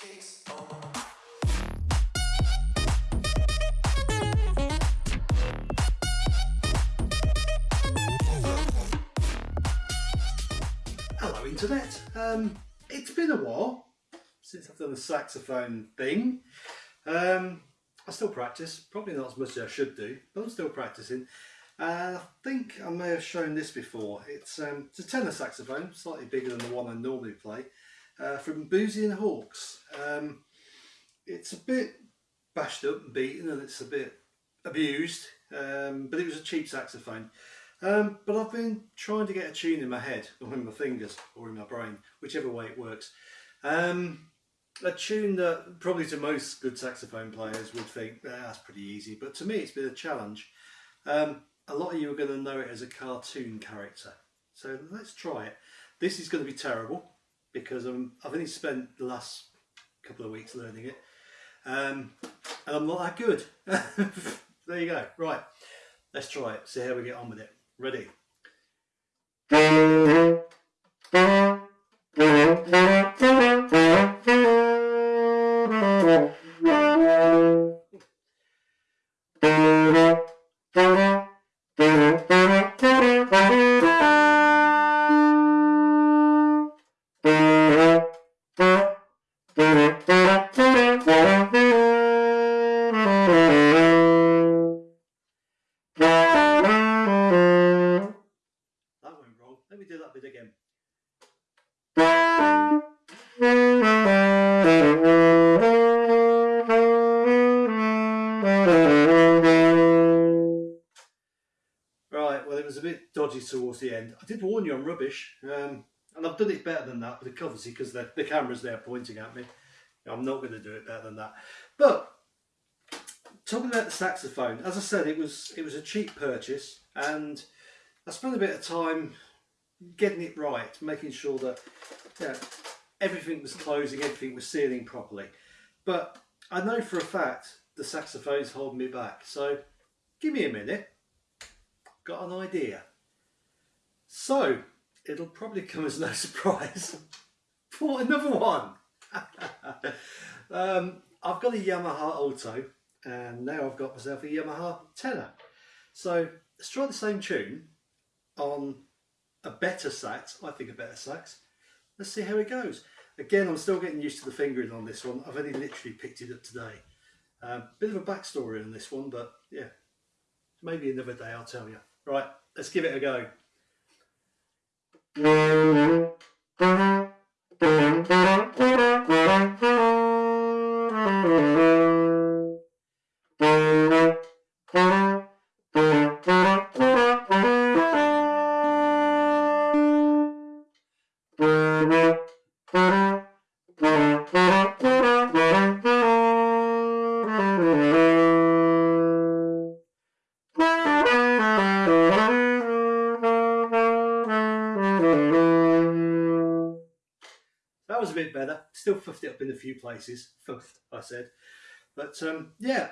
Hello Internet, um, it's been a while since I've done the saxophone thing. Um, I still practice, probably not as much as I should do, but I'm still practicing. Uh, I think I may have shown this before. It's, um, it's a tenor saxophone, slightly bigger than the one I normally play, uh, from Boosey and Hawkes. Um, it's a bit bashed up and beaten and it's a bit abused, um, but it was a cheap saxophone. Um, but I've been trying to get a tune in my head, or in my fingers, or in my brain, whichever way it works. Um, a tune that probably to most good saxophone players would think ah, that's pretty easy, but to me it's been a challenge. Um, a lot of you are going to know it as a cartoon character, so let's try it. This is going to be terrible because I'm, I've only spent the last couple of weeks learning it, um, and I'm not that good. there you go. Right, let's try it. See how we get on with it. Ready? Right, well it was a bit dodgy towards the end. I did warn you I'm rubbish, um, and I've done it better than that, but obviously because the, the camera's there pointing at me, I'm not going to do it better than that. But talking about the saxophone, as I said, it was it was a cheap purchase, and I spent a bit of time getting it right, making sure that know, everything was closing, everything was sealing properly. But I know for a fact the saxophone's holding me back. So give me a minute. Got an idea. So it'll probably come as no surprise. for another one. um, I've got a Yamaha Alto and now I've got myself a Yamaha tenor. So let's try the same tune on a better sax, I think a better sax. Let's see how it goes. Again, I'm still getting used to the fingering on this one. I've only literally picked it up today. Um, bit of a backstory on this one, but yeah, maybe another day I'll tell you. Right, let's give it a go. Bit better. Still fuffed it up in a few places. Fuffed, I said. But um, yeah,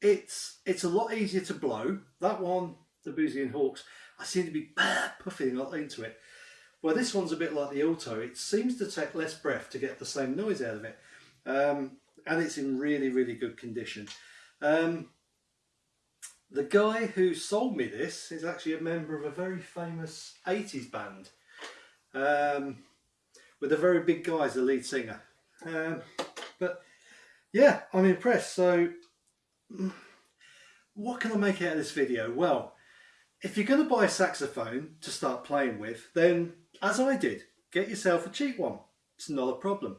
it's it's a lot easier to blow. That one, the Boosey and Hawkes, I seem to be puffing a lot into it. Well, this one's a bit like the Alto. It seems to take less breath to get the same noise out of it. Um, and it's in really, really good condition. Um, the guy who sold me this is actually a member of a very famous 80s band. Um, with a very big guy as the lead singer. Um, but yeah, I'm impressed. So what can I make out of this video? Well, if you're going to buy a saxophone to start playing with, then as I did, get yourself a cheap one. It's not a problem.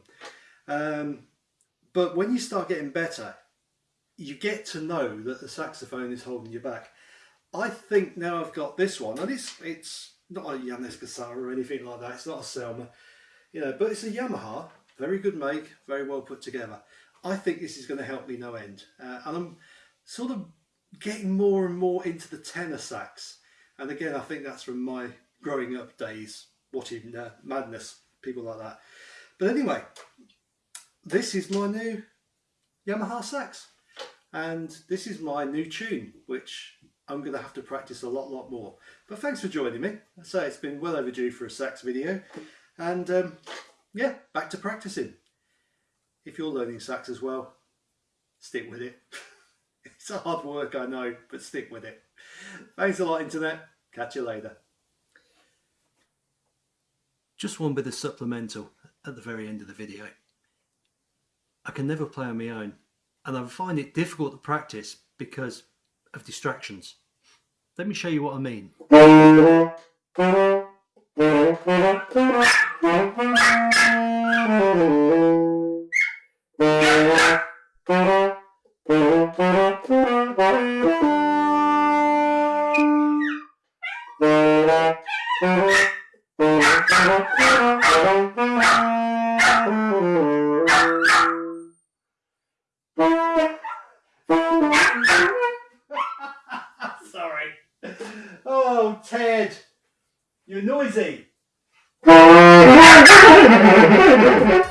Um, but when you start getting better, you get to know that the saxophone is holding you back. I think now I've got this one, and it's it's not a Ibanez Guitar or anything like that. It's not a Selmer you know, but it's a Yamaha, very good make, very well put together. I think this is going to help me no end. Uh, and I'm sort of getting more and more into the tenor sax. And again, I think that's from my growing up days, watching uh, Madness, people like that. But anyway, this is my new Yamaha sax. And this is my new tune, which I'm going to have to practice a lot, lot more. But thanks for joining me. I say it's been well overdue for a sax video and um, yeah, back to practicing. if you're learning sax as well, stick with it. it's a hard work, I know, but stick with it. Thanks a lot, Internet. Catch you later. Just one bit of supplemental at the very end of the video. I can never play on my own, and I find it difficult to practice because of distractions. Let me show you what I mean. Sorry. Oh, Ted, you're noisy.